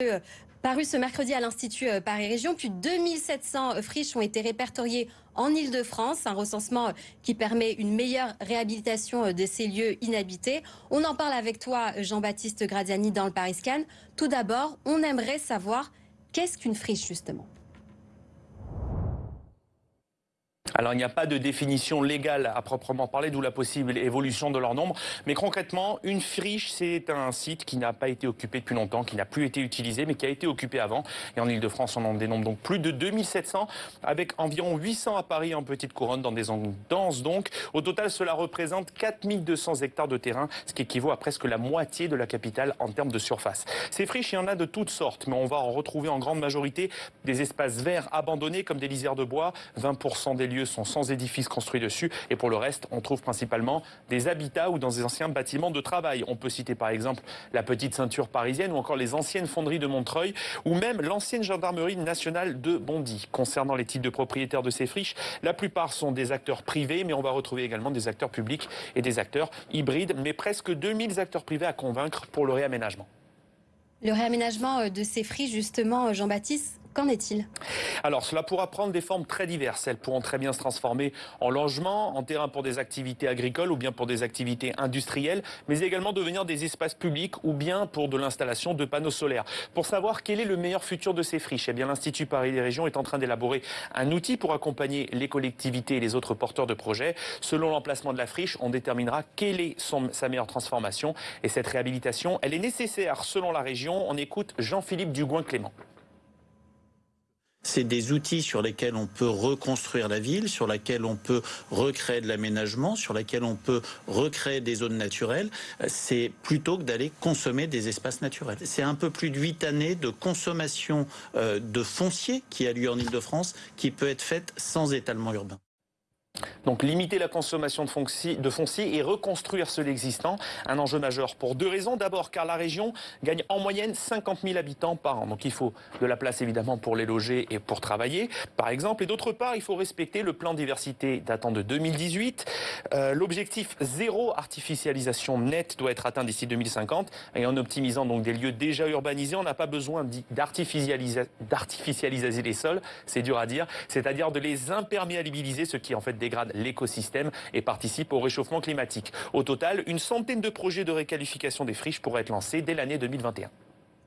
Euh, paru ce mercredi à l'Institut euh, Paris Région, plus de 2700 euh, friches ont été répertoriées en Ile-de-France, un recensement qui permet une meilleure réhabilitation de ces lieux inhabités. On en parle avec toi, Jean-Baptiste Gradiani, dans le Paris Scan. Tout d'abord, on aimerait savoir qu'est-ce qu'une friche, justement? Alors il n'y a pas de définition légale à proprement parler, d'où la possible évolution de leur nombre. Mais concrètement, une friche, c'est un site qui n'a pas été occupé depuis longtemps, qui n'a plus été utilisé, mais qui a été occupé avant. Et en Ile-de-France, on en dénombre donc plus de 2700, avec environ 800 à Paris en petite couronne, dans des zones denses donc. Au total, cela représente 4200 hectares de terrain, ce qui équivaut à presque la moitié de la capitale en termes de surface. Ces friches, il y en a de toutes sortes, mais on va en retrouver en grande majorité des espaces verts abandonnés comme des lisières de bois. 20% des lieux sont sans édifices construits dessus. Et pour le reste, on trouve principalement des habitats ou dans des anciens bâtiments de travail. On peut citer par exemple la petite ceinture parisienne ou encore les anciennes fonderies de Montreuil ou même l'ancienne gendarmerie nationale de Bondy. Concernant les types de propriétaires de ces friches, la plupart sont des acteurs privés, mais on va retrouver également des acteurs publics et des acteurs hybrides, mais presque 2000 acteurs privés à convaincre pour le réaménagement. Le réaménagement euh, de ces friches, justement, euh, Jean-Baptiste, Qu'en est-il? Alors, cela pourra prendre des formes très diverses. Elles pourront très bien se transformer en logement, en terrain pour des activités agricoles ou bien pour des activités industrielles, mais également devenir des espaces publics ou bien pour de l'installation de panneaux solaires. Pour savoir quel est le meilleur futur de ces friches, eh bien l'Institut Paris des Régions est en train d'élaborer un outil pour accompagner les collectivités et les autres porteurs de projets. Selon l'emplacement de la friche, on déterminera quelle est sa meilleure transformation. Et cette réhabilitation, elle est nécessaire selon la région. On écoute Jean-Philippe Dugouin-Clément. C'est des outils sur lesquels on peut reconstruire la ville, sur lesquels on peut recréer de l'aménagement, sur lesquels on peut recréer des zones naturelles. C'est plutôt que d'aller consommer des espaces naturels. C'est un peu plus de huit années de consommation euh, de foncier qui a lieu en Ile-de-France, qui peut être faite sans étalement urbain. Donc limiter la consommation de foncier, et reconstruire ceux existant, un enjeu majeur pour deux raisons. D'abord car la région gagne en moyenne 50 000 habitants par an. Donc il faut de la place évidemment pour les loger et pour travailler, par exemple. Et d'autre part, il faut respecter le plan diversité datant de 2018. Euh, l'objectif zéro artificialisation nette doit être atteint d'ici 2050. Et en optimisant donc des lieux déjà urbanisés, on n'a pas besoin d'artificialiser les sols, c'est dur à dire, c'est-à-dire de les imperméabiliser, ce qui en fait dégrade l'écosystème et participe au réchauffement climatique. Au total, une centaine de projets de réqualification des friches pourraient être lancés dès l'année 2021.